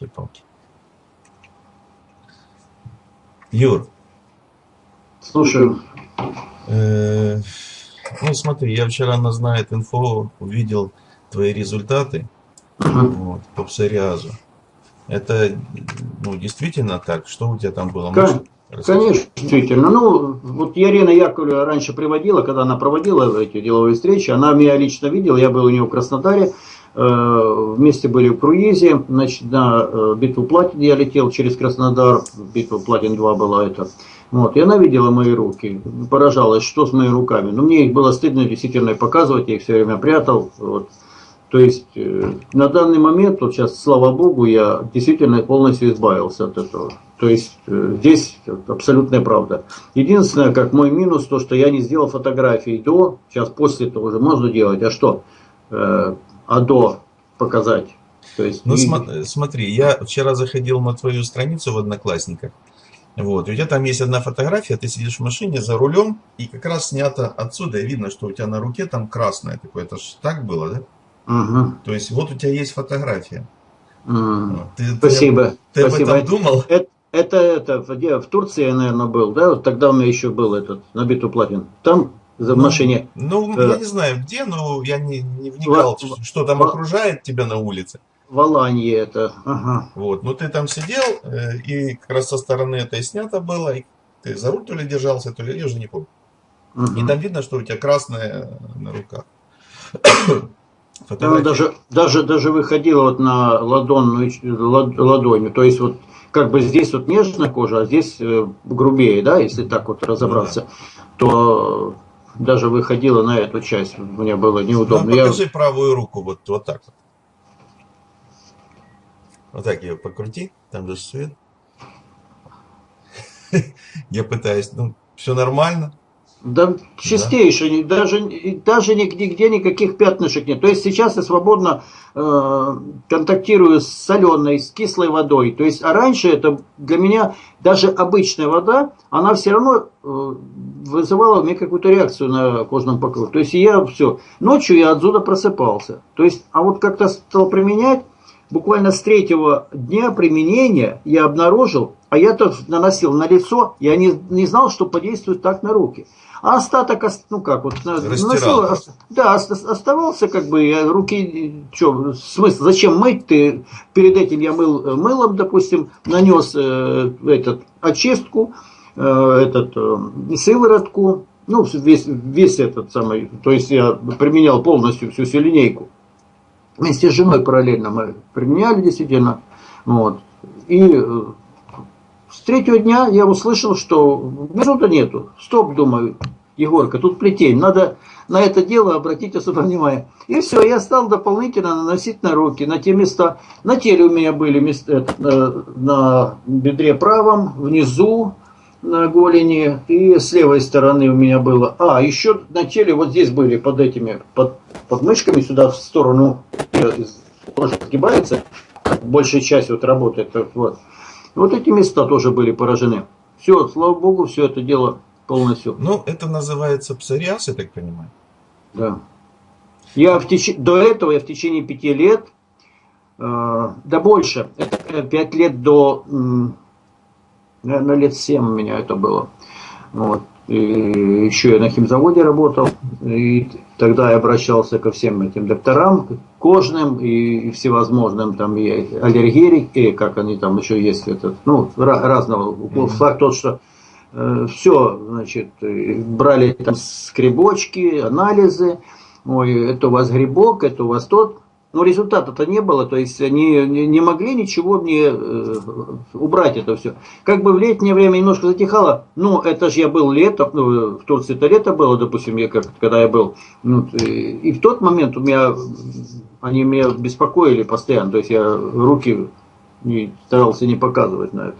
Елки-палки. Юр. Слушаю. Э, ну, смотри, я вчера на Знает Инфо увидел твои результаты вот, по псориазу. Это ну, действительно так? Что у тебя там было? Ка- Можешь рассказать? Конечно, действительно. Ну, вот Ярина Яковлева раньше приводила, когда она проводила эти деловые встречи, она меня лично видела, я был у нее в Краснодаре, э, вместе были в круизе, значит, на э, битву Платин я летел через Краснодар, битва Платин 2 была это. Вот, и она видела мои руки, поражалась, что с моими руками. Но мне их было стыдно действительно показывать, я их все время прятал. Вот. То есть э, на данный момент, вот сейчас, слава богу, я действительно полностью избавился от этого. То есть э, здесь абсолютная правда. Единственное, как мой минус, то, что я не сделал фотографии до, сейчас после этого уже можно делать, а что? Э, а до показать. То есть, Ну и- смо- смотри, я вчера заходил на твою страницу в Одноклассниках. Вот, и у тебя там есть одна фотография, ты сидишь в машине за рулем, и как раз снято отсюда, и видно, что у тебя на руке там красное такое. Это ж так было, да? Мгм. То есть вот у тебя есть фотография. Вот, Ты, ты- Спасибо. Ты, об Спасибо. этом думал? Это, это, это в, где? в Турции я, наверное, был, да? Вот тогда у меня еще был этот, на битву платин. Там, за, в Ну, машине. Ну, Э. я не знаю где, но я не, не вникал, Во- что- там во- окружает тебя на улице. В Аланье это. Ага. Вот, ну ты там сидел, э, и как раз со стороны это и снято было, и ты за руль то ли держался, то ли, я уже не помню. Мгм. И там видно, что у тебя красное на руках. Там даже, даже, даже выходила вот на ладонную, лад- ладонью. То есть вот как бы здесь вот нежная кожа, а здесь э, грубее, да, если так вот разобраться, то даже выходила на эту часть. Мне было Ну, неудобно. Я- покажи правую руку, вот, вот так вот. Вот так ее покрути, там же свет. Я пытаюсь, ну, все нормально. Да, чистейший, ни- даже, даже нигде никаких пятнышек нет. То есть сейчас я свободно э, контактирую с соленой, с кислой водой. То есть, а раньше это для меня даже обычная вода, она все равно э, вызывала у меня какую-то реакцию на кожном покрове. То есть я все, ночью я отсюда просыпался. То есть, а вот как-то стал применять, буквально с третьего дня применения я обнаружил, а я-то наносил на лицо, я не, не знал, что подействует так на руки. А остаток, ос- ну как, вот наносил, ос- да, ос- оставался как бы, я руки, что, смысл, зачем мыть ты? Перед этим я мыл э, мылом, допустим, нанес э, этот, очистку, э, этот, э, сыворотку, ну, весь, весь этот самый, то есть я применял полностью всю всю линейку. Вместе с женой параллельно мы применяли действительно. Вот. И э, с третьего дня я услышал, что безута нету. Стоп, думаю, Егорка, тут плетень. Надо на это дело обратить особое внимание. И все, я стал дополнительно наносить на руки, на те места. На теле у меня были места, э, на бедре правом, внизу, на голени, и с левой стороны у меня было. А, еще на теле вот здесь были под этими, под, под мышками сюда в сторону э, кожа сгибается, большая часть вот работает. Вот. вот эти места тоже были поражены. Все, слава богу, все это дело полностью. Ну, это называется псориаз, я так понимаю. Да. Я в теч... До этого я в течение пяти лет, э, да больше, это пять лет до, наверное, лет семь у меня это было. Вот. И еще я на химзаводе работал, и тогда я обращался ко всем этим докторам, кожным и, всевозможным, там и аллергии, и как они там еще есть, этот, ну, разного. Факт тот, что все, значит, э, брали там скребочки, анализы, ой, это у вас грибок, это у вас тот. Но результата-то не было, то есть они не, могли ничего мне э, убрать это все. Как бы в летнее время немножко затихало, ну это же я был летом, ну, в Турции это лето было, допустим, я как, когда я был, ну, и, и в тот момент у меня, они меня беспокоили постоянно, то есть я руки не, старался не показывать на это.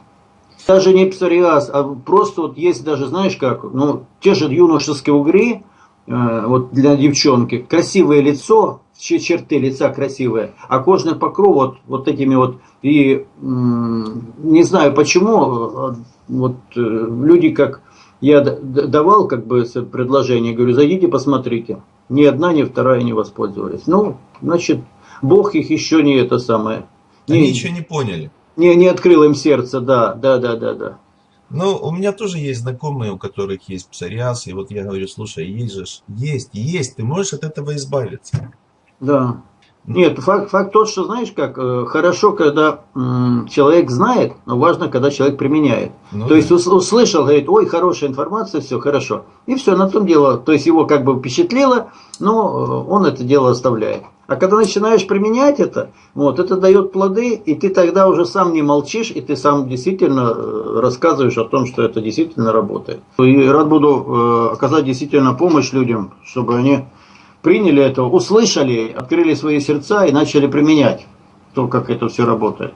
Даже не псориаз, а просто вот есть даже, знаешь как, ну, те же юношеские угри, э, вот для девчонки, красивое лицо, черты лица красивые, а кожный покров вот, вот этими вот, и не знаю почему, э, вот э, люди как, я давал как бы предложение, говорю, зайдите посмотрите, ни одна, ни вторая не воспользовались. Ну, значит, Бог их еще не это самое, Они не, еще не поняли. Не, не открыл им сердце, да, да, да, да, да. Ну, у меня тоже есть знакомые, у которых есть псориаз, и вот я говорю, слушай, есть же, есть, есть, ты можешь от этого избавиться. Да. Нет, факт, факт тот, что знаешь как, э, хорошо, когда м, человек знает, но важно, когда человек применяет. Ну, то да. есть услышал, говорит, ой, хорошая информация, все хорошо. И все, на том дело. То есть его как бы впечатлило, но э, он это дело оставляет. А когда начинаешь применять это, вот, это дает плоды, и ты тогда уже сам не молчишь, и ты сам действительно э, рассказываешь о том, что это действительно работает. И рад буду оказать действительно помощь людям, чтобы они приняли это, услышали, открыли свои сердца и начали применять то, как это все работает.